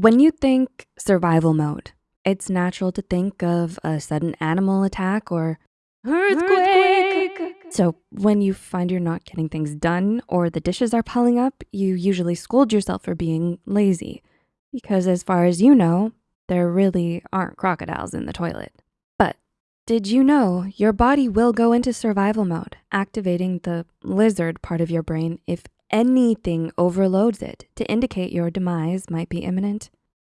When you think survival mode, it's natural to think of a sudden animal attack or earthquake. So when you find you're not getting things done or the dishes are piling up, you usually scold yourself for being lazy. Because as far as you know, there really aren't crocodiles in the toilet. But did you know your body will go into survival mode, activating the lizard part of your brain if anything overloads it to indicate your demise might be imminent?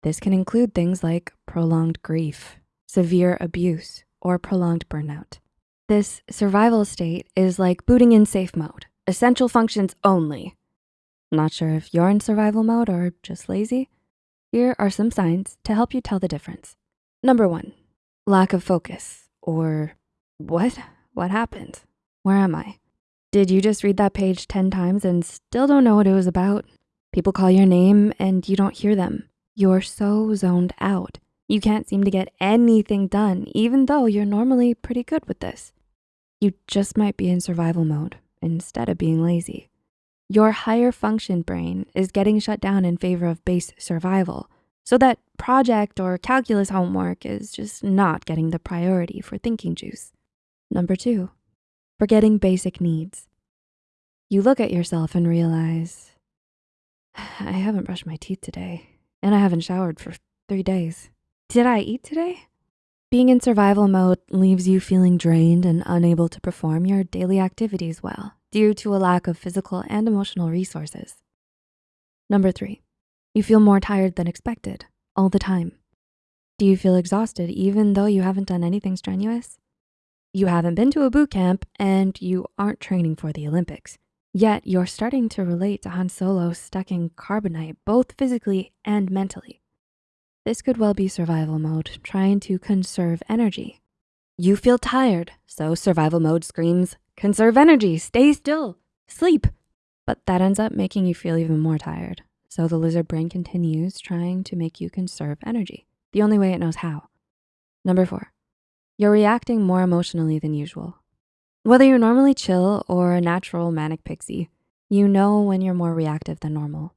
This can include things like prolonged grief, severe abuse, or prolonged burnout. This survival state is like booting in safe mode, essential functions only. Not sure if you're in survival mode or just lazy? Here are some signs to help you tell the difference. Number one, lack of focus or what? What happened? Where am I? Did you just read that page 10 times and still don't know what it was about? People call your name and you don't hear them. You're so zoned out. You can't seem to get anything done, even though you're normally pretty good with this. You just might be in survival mode instead of being lazy. Your higher function brain is getting shut down in favor of base survival. So that project or calculus homework is just not getting the priority for thinking juice. Number two, forgetting basic needs. You look at yourself and realize, I haven't brushed my teeth today and I haven't showered for three days. Did I eat today? Being in survival mode leaves you feeling drained and unable to perform your daily activities well due to a lack of physical and emotional resources. Number three, you feel more tired than expected all the time. Do you feel exhausted even though you haven't done anything strenuous? You haven't been to a boot camp and you aren't training for the Olympics, yet you're starting to relate to Han Solo stuck in carbonite, both physically and mentally. This could well be survival mode, trying to conserve energy. You feel tired, so survival mode screams, Conserve energy, stay still, sleep. But that ends up making you feel even more tired. So the lizard brain continues trying to make you conserve energy, the only way it knows how. Number four, you're reacting more emotionally than usual. Whether you're normally chill or a natural manic pixie, you know when you're more reactive than normal.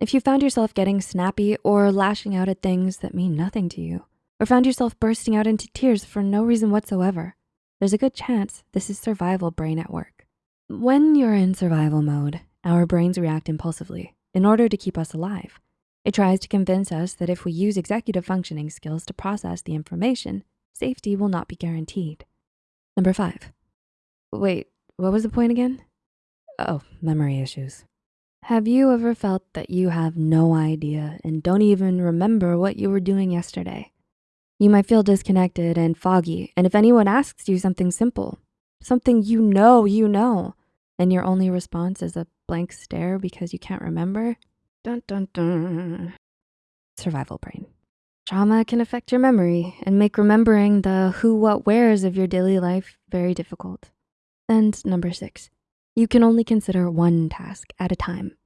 If you found yourself getting snappy or lashing out at things that mean nothing to you, or found yourself bursting out into tears for no reason whatsoever, there's a good chance this is survival brain at work. When you're in survival mode, our brains react impulsively in order to keep us alive. It tries to convince us that if we use executive functioning skills to process the information, safety will not be guaranteed. Number five. Wait, what was the point again? Oh, memory issues. Have you ever felt that you have no idea and don't even remember what you were doing yesterday? You might feel disconnected and foggy. And if anyone asks you something simple, something you know you know, and your only response is a blank stare because you can't remember, dun dun dun. Survival brain. Trauma can affect your memory and make remembering the who, what, wheres of your daily life very difficult. And number six, you can only consider one task at a time.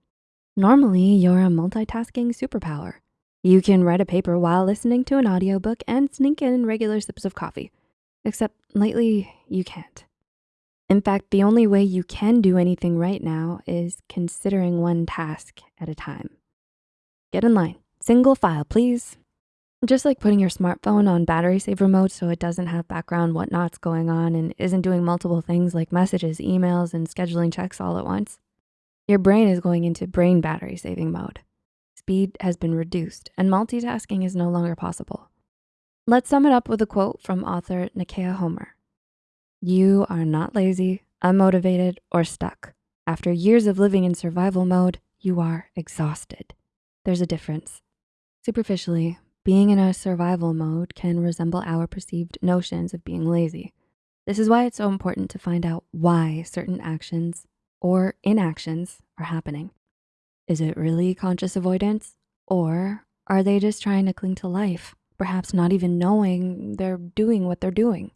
Normally, you're a multitasking superpower. You can write a paper while listening to an audiobook and sneak in regular sips of coffee, except lately you can't. In fact, the only way you can do anything right now is considering one task at a time. Get in line, single file, please. Just like putting your smartphone on battery saver mode so it doesn't have background whatnots going on and isn't doing multiple things like messages, emails, and scheduling checks all at once. Your brain is going into brain battery saving mode speed has been reduced and multitasking is no longer possible. Let's sum it up with a quote from author Nakeia Homer. You are not lazy, unmotivated, or stuck. After years of living in survival mode, you are exhausted. There's a difference. Superficially, being in a survival mode can resemble our perceived notions of being lazy. This is why it's so important to find out why certain actions or inactions are happening. Is it really conscious avoidance? Or are they just trying to cling to life, perhaps not even knowing they're doing what they're doing?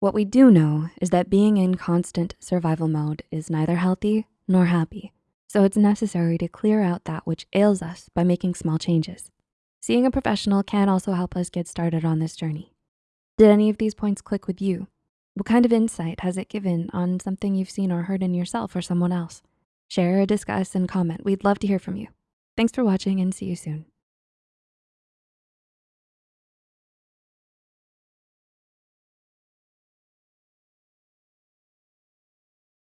What we do know is that being in constant survival mode is neither healthy nor happy. So it's necessary to clear out that which ails us by making small changes. Seeing a professional can also help us get started on this journey. Did any of these points click with you? What kind of insight has it given on something you've seen or heard in yourself or someone else? Share, discuss, and comment. We'd love to hear from you. Thanks for watching and see you soon.